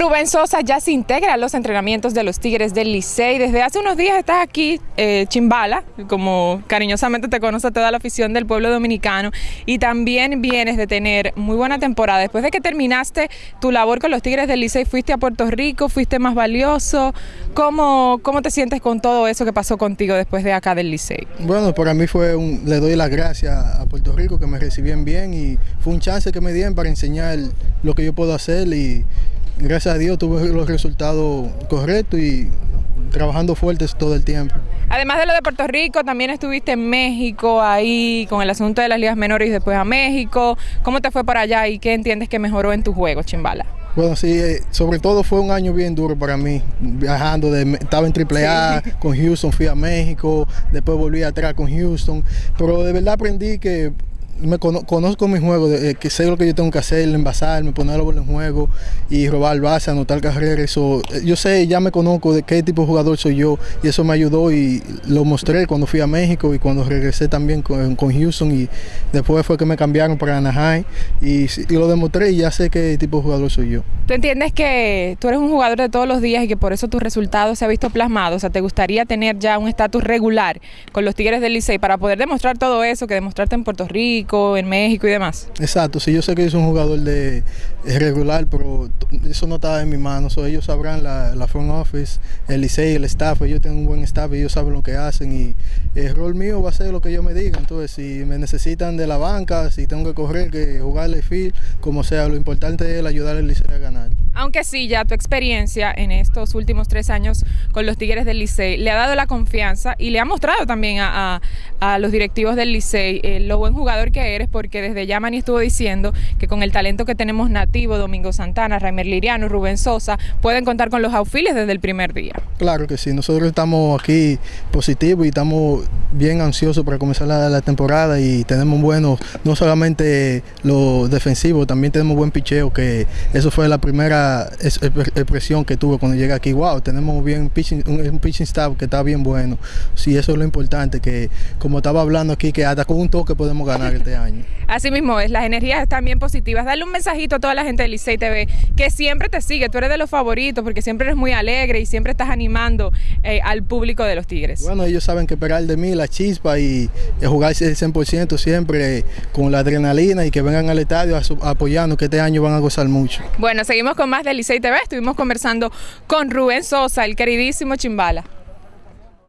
Rubén Sosa ya se integra a los entrenamientos de los Tigres del Licey. Desde hace unos días estás aquí, eh, Chimbala, como cariñosamente te conoce toda la afición del pueblo dominicano, y también vienes de tener muy buena temporada. Después de que terminaste tu labor con los Tigres del Licey, fuiste a Puerto Rico, fuiste más valioso. ¿Cómo, cómo te sientes con todo eso que pasó contigo después de acá del Licey? Bueno, para mí fue un, le doy las gracias a Puerto Rico que me recibían bien y fue un chance que me dieron para enseñar lo que yo puedo hacer y gracias a Dios tuve los resultados correctos y trabajando fuertes todo el tiempo. Además de lo de Puerto Rico, también estuviste en México ahí con el asunto de las ligas menores y después a México. ¿Cómo te fue por allá y qué entiendes que mejoró en tu juego, Chimbala? Bueno, sí, eh, sobre todo fue un año bien duro para mí, viajando, de, estaba en AAA, con Houston fui a México, después volví atrás con Houston, pero de verdad aprendí que me conozco mi juego, de, eh, que sé lo que yo tengo que hacer, envasarme, poner la bola en juego y robar base, anotar carreras. Eso, eh, yo sé, ya me conozco de qué tipo de jugador soy yo y eso me ayudó y lo mostré cuando fui a México y cuando regresé también con, Houston y después fue que me cambiaron para Anaheim y, lo demostré y ya sé qué tipo de jugador soy yo. ¿Tú entiendes que tú eres un jugador de todos los días y que por eso tus resultados se han visto plasmados? O sea, ¿te gustaría tener ya un estatus regular con los Tigres del Licey para poder demostrar todo eso que demostrarte en Puerto Rico? En México y demás. Exacto, sí, yo sé que soy un jugador de regular, pero eso no está en mis manos. ellos sabrán la, la front office, el liceo, el staff, ellos tienen un buen staff, ellos saben lo que hacen y el rol mío va a ser lo que ellos me digan. Entonces, si me necesitan de la banca, si tengo que correr, que jugarle field, como sea, lo importante es ayudar al liceo a ganar. Aunque sí, ya tu experiencia en estos últimos tres años con los Tigres del Licey le ha dado la confianza y le ha mostrado también a, los directivos del Licey eh, lo buen jugador que eres, porque desde ya Mani estuvo diciendo que con el talento que tenemos nativo, Domingo Santana, Raimer Liriano, Rubén Sosa, pueden contar con los aufiles desde el primer día. Claro que sí, nosotros estamos aquí positivos y estamos bien ansiosos para comenzar la, temporada y tenemos buenos, no solamente los defensivos, también tenemos buen picheo, que eso fue la primera expresión que tuve cuando llegué aquí. Wow, tenemos bien pitching, un, pitching staff que está bien bueno. Sí, eso es lo importante, que como estaba hablando aquí, que hasta con un toque podemos ganar este año. Así mismo es, las energías están bien positivas. Dale un mensajito a toda la gente de Licey TV que siempre te sigue, tú eres de los favoritos porque siempre eres muy alegre y siempre estás animando eh, al público de los Tigres. Bueno, ellos saben que esperar de mí la chispa y, jugar ese 100% siempre con la adrenalina y que vengan al estadio apoyando que este año van a gozar mucho. Bueno, seguimos con más de Licey TV, estuvimos conversando con Rubén Sosa, el queridísimo Chimbala.